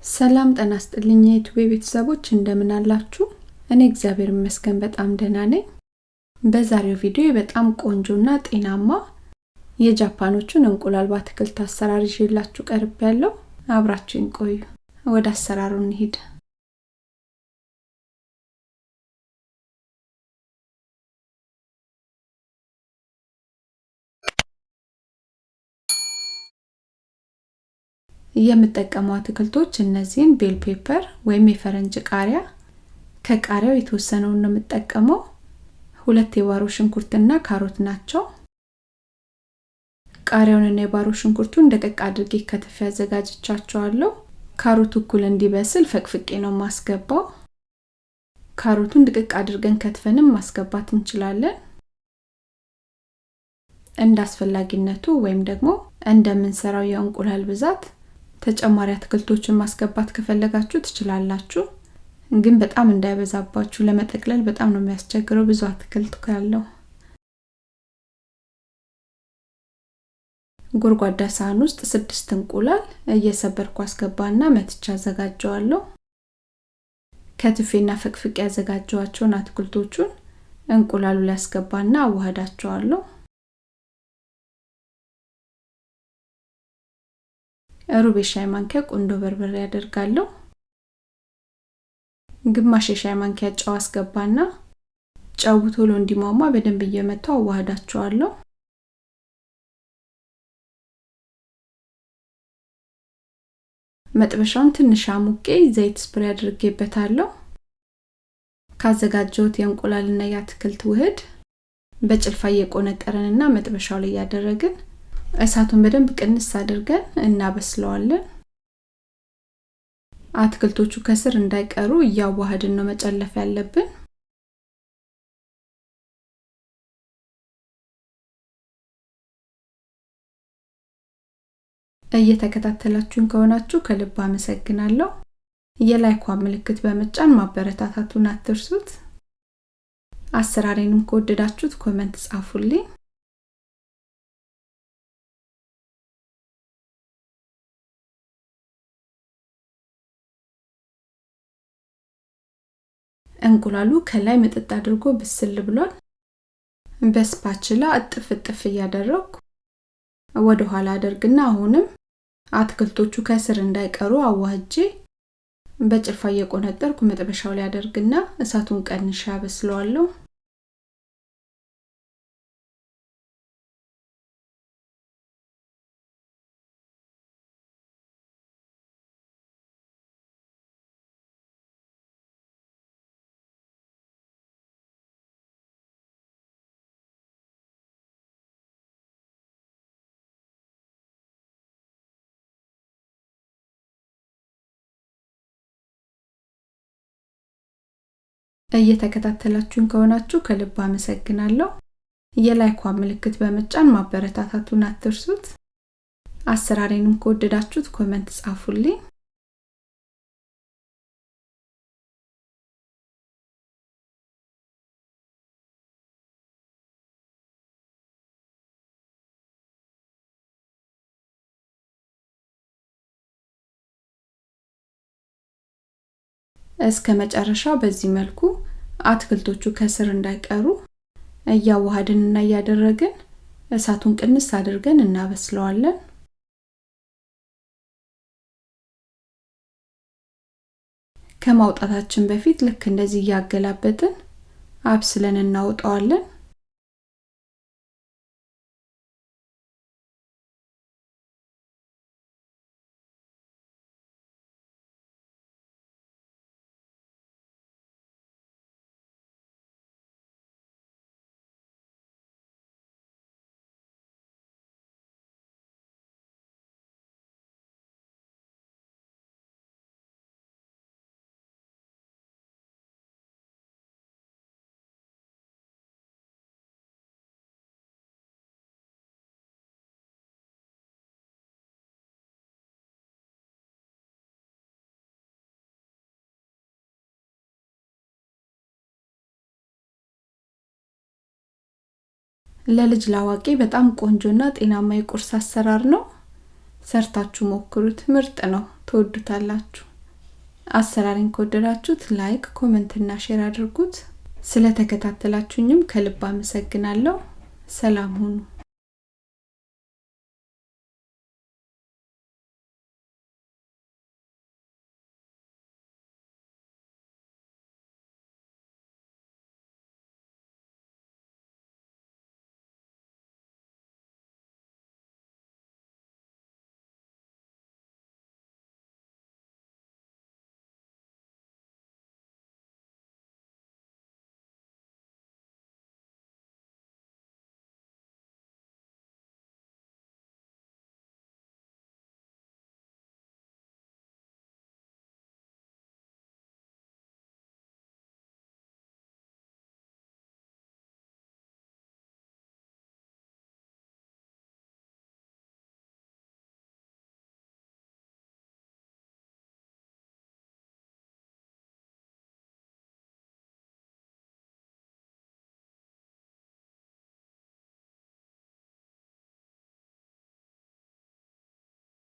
ሰላም ጤና ይስጥልኝ የዩቲዩብ ቤተሰቦች እንደምን አላችሁ? እኔ እግዚአብሔር ይመስገን በጣም ደህና ነኝ። በዛሬው ቪዲዮ በጣም ቆንጆና ጤናማ የጃፓኖቹን እንቁላል በአትክልት አሰራር ይዤላችሁ ቀርብ ያለው አብራችሁን ቆዩ። ወደ አሰራሩ እንሂድ። የምጠቀመው አትክልቶች እነዚህን bell pepper ወይም የፈረንጅ ቃሪያ፣ ከቃሪያው የተወሰነውን ነው የምጠቀመው። ሁለት የባሮ ሽንኩርትና ካሮት ናቸው። ቃሪያውንና የባሮ ሽንኩርቱን ደቀቅ አድርጌ ከትፌ አዘጋጅቻቸዋለሁ። ካሮቱ እኩል እንዲበስል ፈቅፍቄ ነው ማስገባው። ካሮቱን ድቅቅ አድርገን ከትፈንም ማስገባት እንችላለን። እንደ አስፈላጊነቱ ወይም ደግሞ እንደምንሰራው የእንቁላል ብዛት ተጨማሪ አትክልቶችን ማስገባት ከፈለጋችሁ ትችላላችሁ። ግን በጣም እንዳይበዛባችሁ ለመጠቅለል በጣም ነው የሚያስቸግረው ብዙ አትክልት ካለው። ጎድጓዳ ሳህን ውስጥ ስድስት እንቁላል እየሰበርኩ አስገባና መትቻ አዘጋጀዋለሁ። ከትፌና ፈቅፍቄ ያዘጋጀዋቸውን አትክልቶቹን እንቁላሉ ላይ አዋህዳቸዋለሁ። ሩብ የሻይ ማንኪያ ቁንዶ በርበሬ ያደርጋለሁ። ግማሽ የሻይ ማንኪያ ጨው አስገባና ጨው ቶሎ እንዲሟሟ በደንብ እየመታው አዋህዳቸዋለሁ። መጥበሻውን ትንሽ አሙቄ ዘይት ስፕሬ አድርጌበታለሁ። ካዘጋጀሁት የእንቁላልና የአትክልት ውህድ በጭልፋ እየቆነጠረንና መጥበሻው ላይ እያደረግን እሳቱን በደንብ ቅንስ አድርገን እናበስለዋለን። አትክልቶቹ ከስር እንዳይቀሩ እያዋሃድን ነው መጨለፍ ያለብን። እየተከታተላችሁን ከሆናችሁ ከልብ አመሰግናለሁ። የ like ዋ ምልክት በመጫን ማበረታታቱን አትርሱት። አሰራሬንም ከወደዳችሁት comment ጻፉልኝ። እንቁላሉ ከላይ ምጥጥ አድርጎ ብስል ብሏል። በ spatula እጥፍ እጥፍ እያደረግኩ ወደ ኋላ አደርግና አሁንም አትክልቶቹ ከስር እንዳይቀሩ አዋህጄ በጭልፋ እየቆነጠርኩ መጥበሻው ላይ አደርግና እሳቱን ቀንሻ አበስለዋለሁ። እየተከታተላችሁን ከሆናችሁ ከልብ አመሰግናለሁ። የ like ዋ ምልክት በመጫን ማበረታታቱን አትርሱት። አሰራሬንም ከወደዳችሁት comment ጻፉልኝ። እስከ መጨረሻው በዚህ መልኩ አትክልቶቹ ከስር እንዳይቀሩ እያዋሃድን እና እያደረግን እሳቱን ቅንስ አድርገን እናበስለዋለን። ከማውጣታችን በፊት ልክ እንደዚህ እያገላበጥን አብስለን እናውጣዋለን። ለልጅ ላዋቂ በጣም ቆንጆና ጤናማ የቁርስ አሰራር ነው። ሰርታችሁ ሞክሩት፣ ምርጥ ነው፣ ትወዱታላችሁ። አሰራሬን ከወደዳችሁት like፣ comment እና share አድርጉት። ስለተከታተላችሁኝም ከልብ አመሰግናለሁ። ሰላም ሁኑ።